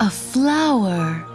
A flower.